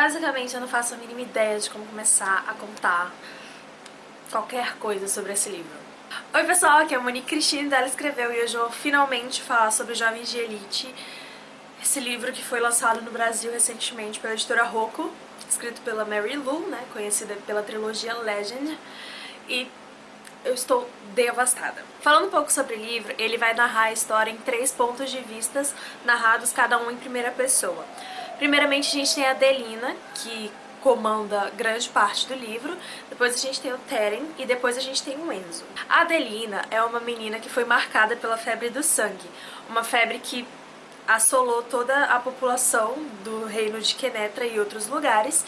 Basicamente, eu não faço a mínima ideia de como começar a contar qualquer coisa sobre esse livro. Oi pessoal, aqui é a Monique Cristina, ela escreveu e hoje eu vou finalmente falar sobre Jovens de Elite, esse livro que foi lançado no Brasil recentemente pela editora Rocco, escrito pela Mary Lou, né, conhecida pela trilogia Legend, e eu estou devastada. Falando um pouco sobre o livro, ele vai narrar a história em três pontos de vistas, narrados cada um em primeira pessoa. Primeiramente a gente tem a Adelina, que comanda grande parte do livro, depois a gente tem o Teren e depois a gente tem o Enzo. A Adelina é uma menina que foi marcada pela febre do sangue, uma febre que assolou toda a população do reino de Kenetra e outros lugares,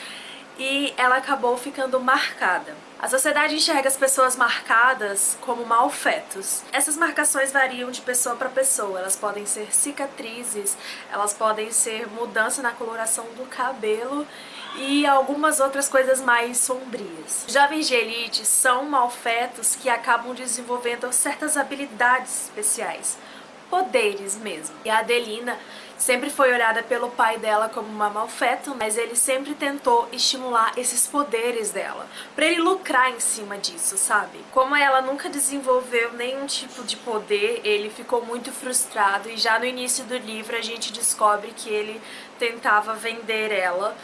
e ela acabou ficando marcada. A sociedade enxerga as pessoas marcadas como malfetos. Essas marcações variam de pessoa para pessoa. Elas podem ser cicatrizes, elas podem ser mudança na coloração do cabelo e algumas outras coisas mais sombrias. Jovens de elite são malfetos que acabam desenvolvendo certas habilidades especiais poderes mesmo. E a Adelina sempre foi olhada pelo pai dela como uma malfeto, mas ele sempre tentou estimular esses poderes dela, pra ele lucrar em cima disso, sabe? Como ela nunca desenvolveu nenhum tipo de poder, ele ficou muito frustrado e já no início do livro a gente descobre que ele tentava vender ela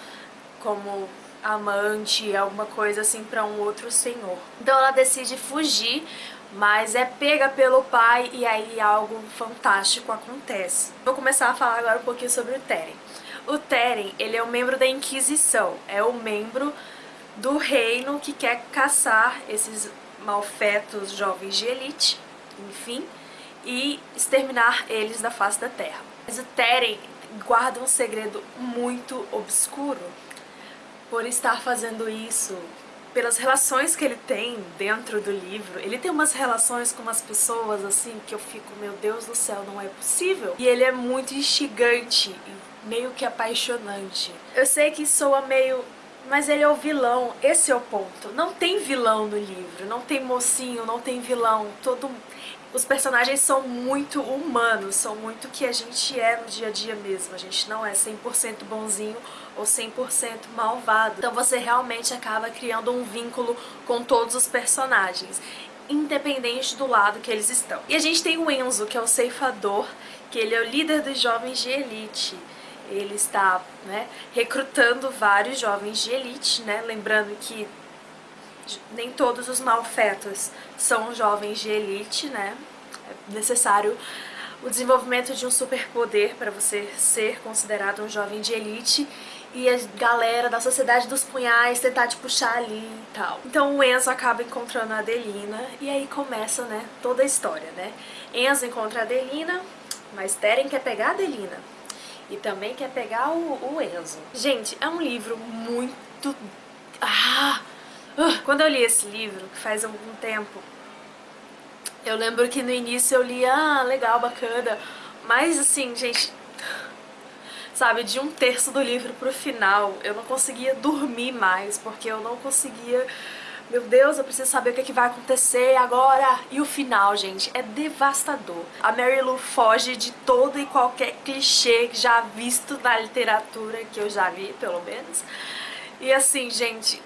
como amante, alguma coisa assim pra um outro senhor. Então ela decide fugir mas é pega pelo pai e aí algo fantástico acontece. Vou começar a falar agora um pouquinho sobre o Teren. O Teren, ele é um membro da Inquisição, é o membro do reino que quer caçar esses malfetos jovens de elite, enfim, e exterminar eles da face da terra. Mas o Teren guarda um segredo muito obscuro por estar fazendo isso pelas relações que ele tem dentro do livro. Ele tem umas relações com umas pessoas, assim, que eu fico, meu Deus do céu, não é possível. E ele é muito instigante meio que apaixonante. Eu sei que soa meio... Mas ele é o vilão, esse é o ponto. Não tem vilão no livro, não tem mocinho, não tem vilão. Todo os personagens são muito humanos, são muito que a gente é no dia a dia mesmo. A gente não é 100% bonzinho ou 100% malvado. Então você realmente acaba criando um vínculo com todos os personagens independente do lado que eles estão. E a gente tem o Enzo, que é o ceifador, que ele é o líder dos jovens de elite. Ele está né, recrutando vários jovens de elite, né? lembrando que nem todos os malfetos são jovens de elite, né? É necessário o desenvolvimento de um superpoder para você ser considerado um jovem de elite e a galera da Sociedade dos Punhais tentar te puxar ali e tal. Então o Enzo acaba encontrando a Adelina e aí começa, né, toda a história, né? Enzo encontra a Adelina, mas Teren quer pegar a Adelina e também quer pegar o, o Enzo. Gente, é um livro muito... Ah! Uh, quando eu li esse livro, que faz algum tempo, eu lembro que no início eu li, ah, legal, bacana, mas assim, gente, sabe, de um terço do livro pro final, eu não conseguia dormir mais, porque eu não conseguia... Meu Deus, eu preciso saber o que, é que vai acontecer agora. E o final, gente, é devastador. A Mary Lou foge de todo e qualquer clichê já visto na literatura, que eu já vi, pelo menos. E assim, gente,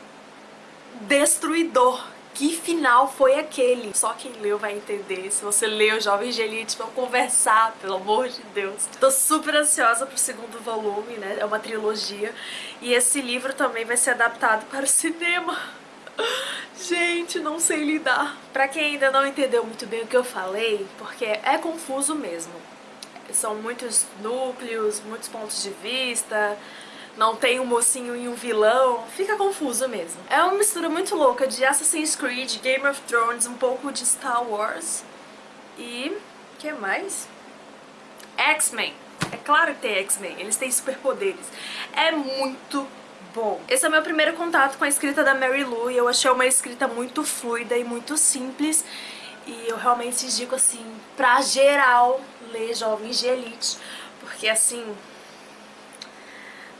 destruidor. Que final foi aquele? Só quem leu vai entender. Se você leu Jovens de vamos conversar, pelo amor de Deus. Tô super ansiosa pro segundo volume, né? É uma trilogia. E esse livro também vai ser adaptado para o cinema. Gente, não sei lidar. Pra quem ainda não entendeu muito bem o que eu falei, porque é confuso mesmo. São muitos núcleos, muitos pontos de vista, não tem um mocinho e um vilão, fica confuso mesmo. É uma mistura muito louca de Assassin's Creed, Game of Thrones, um pouco de Star Wars e... que mais? X-Men. É claro que tem X-Men, eles têm superpoderes. É muito bom. Esse é o meu primeiro contato com a escrita da Mary Lou e eu achei uma escrita muito fluida e muito simples e eu realmente digo assim, pra geral ler Jovens de Elite, porque assim,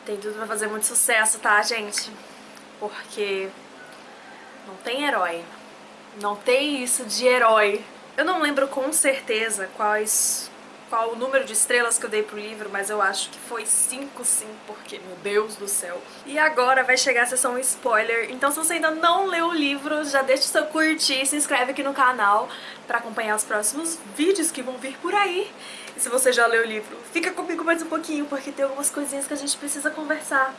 tem tudo pra fazer muito sucesso, tá, gente? Porque não tem herói. Não tem isso de herói. Eu não lembro com certeza quais qual o número de estrelas que eu dei pro livro, mas eu acho que foi 5 sim, porque, meu Deus do céu. E agora vai chegar a sessão spoiler, então se você ainda não leu o livro, já deixa o seu curtir, se inscreve aqui no canal pra acompanhar os próximos vídeos que vão vir por aí. E se você já leu o livro, fica comigo mais um pouquinho, porque tem algumas coisinhas que a gente precisa conversar.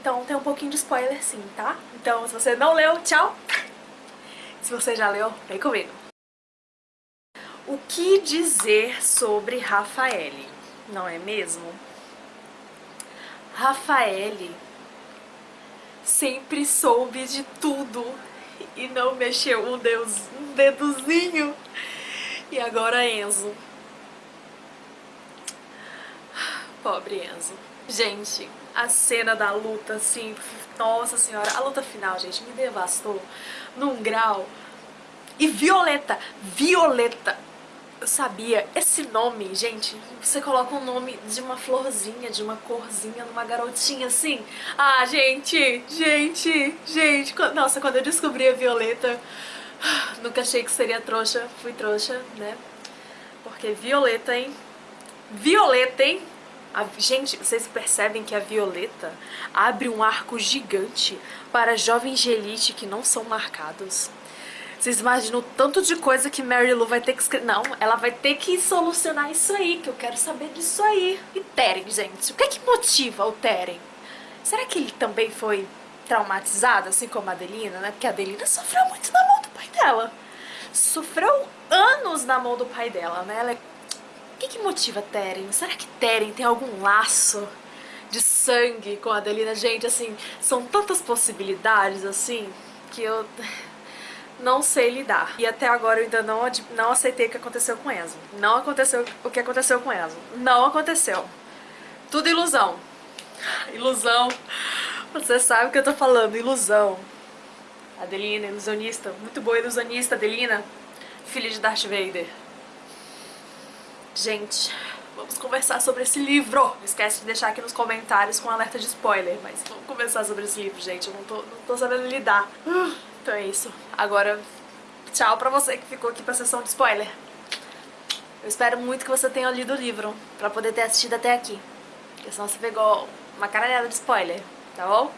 Então tem um pouquinho de spoiler sim, tá? Então se você não leu, tchau! Se você já leu, vem comigo! O que dizer sobre Rafaele, não é mesmo? Rafaele sempre soube de tudo e não mexeu um, deus, um dedozinho. E agora Enzo. Pobre Enzo. Gente, a cena da luta, assim, nossa senhora, a luta final, gente, me devastou num grau. E Violeta, Violeta, eu sabia, esse nome, gente, você coloca o um nome de uma florzinha, de uma corzinha, numa garotinha assim. Ah, gente, gente, gente, nossa, quando eu descobri a Violeta, nunca achei que seria trouxa, fui trouxa, né? Porque Violeta, hein? Violeta, hein? A, gente, vocês percebem que a Violeta abre um arco gigante para jovens de elite que não são marcados. Vocês imaginam o tanto de coisa que Mary Lou vai ter que escrever? Não, ela vai ter que solucionar isso aí, que eu quero saber disso aí. E Teren, gente, o que é que motiva o Teren? Será que ele também foi traumatizado, assim como a Adelina, né? Porque a Adelina sofreu muito na mão do pai dela. Sofreu anos na mão do pai dela, né? Ela é... O que que motiva Teren? Será que Teren tem algum laço de sangue com a Adelina? Gente, assim, são tantas possibilidades, assim, que eu não sei lidar. E até agora eu ainda não, não aceitei o que aconteceu com Enzo. Não aconteceu o que aconteceu com Enzo. Não aconteceu. Tudo ilusão. Ilusão. Você sabe o que eu tô falando, ilusão. Adelina, ilusionista. Muito boa ilusionista, Adelina. Filha de Darth Vader. Gente, vamos conversar sobre esse livro. Não esquece de deixar aqui nos comentários com alerta de spoiler. Mas vamos conversar sobre esse livro, gente. Eu não tô, não tô sabendo lidar. Então é isso. Agora, tchau pra você que ficou aqui pra sessão de spoiler. Eu espero muito que você tenha lido o livro, pra poder ter assistido até aqui. Porque senão você pegou uma caralhada de spoiler, tá bom?